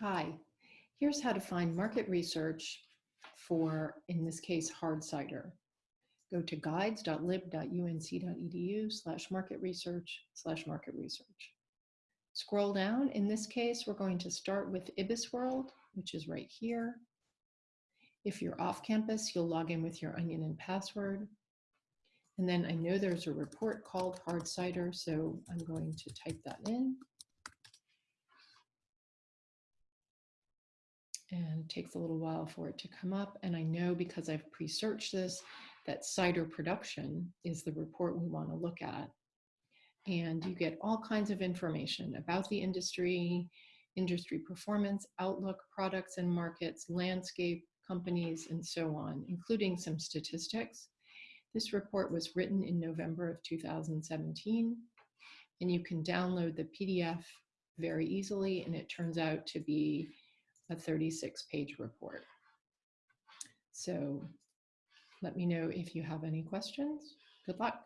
Hi, here's how to find market research for, in this case, hard cider. Go to guides.lib.unc.edu slash market research slash market research. Scroll down. In this case, we're going to start with IBISWorld, which is right here. If you're off campus, you'll log in with your Onyen and password. And then I know there's a report called hard cider, so I'm going to type that in. And it takes a little while for it to come up. And I know because I've pre-searched this, that cider production is the report we want to look at. And you get all kinds of information about the industry, industry performance, outlook, products and markets, landscape, companies, and so on, including some statistics. This report was written in November of 2017, and you can download the PDF very easily, and it turns out to be a 36 page report. So let me know if you have any questions. Good luck.